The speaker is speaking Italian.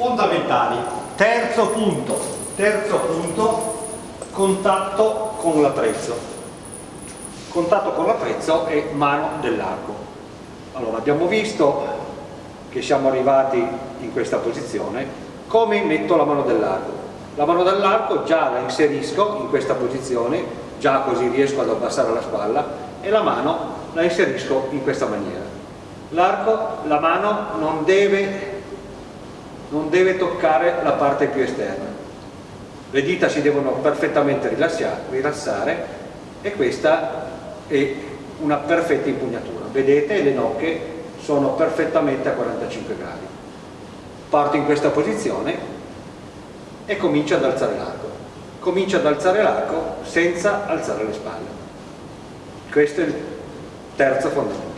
fondamentali. Terzo punto, terzo punto, contatto con l'attrezzo. Contatto con l'attrezzo e mano dell'arco. Allora, abbiamo visto che siamo arrivati in questa posizione, come metto la mano dell'arco? La mano dell'arco già la inserisco in questa posizione, già così riesco ad abbassare la spalla, e la mano la inserisco in questa maniera. L'arco, la mano non deve non deve toccare la parte più esterna. Le dita si devono perfettamente rilassare e questa è una perfetta impugnatura. Vedete le nocche sono perfettamente a 45 gradi. Parto in questa posizione e comincio ad alzare l'arco. Comincio ad alzare l'arco senza alzare le spalle. Questo è il terzo fondamentale.